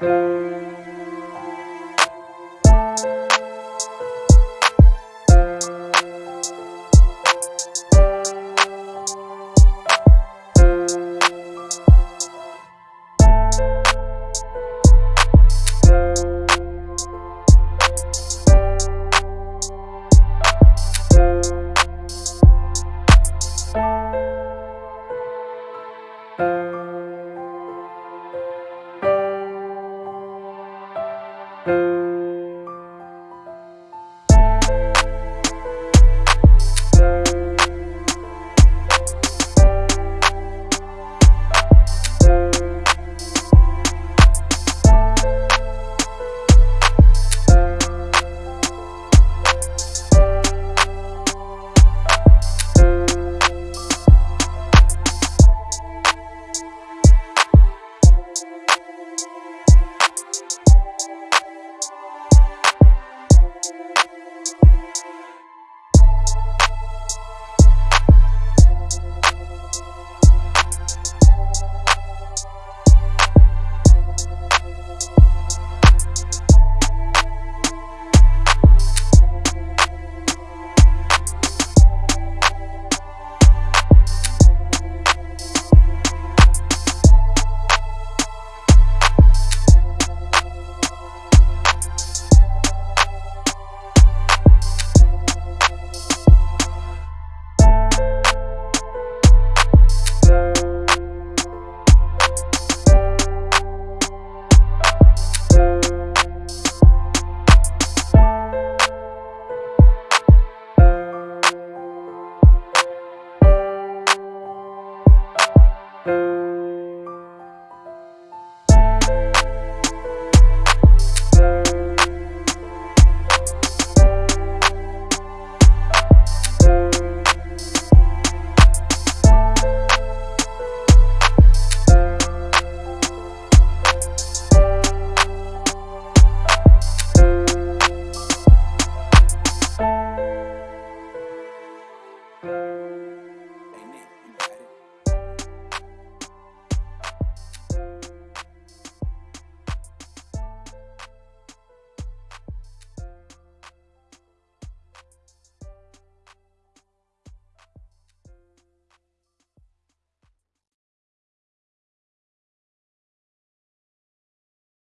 Música you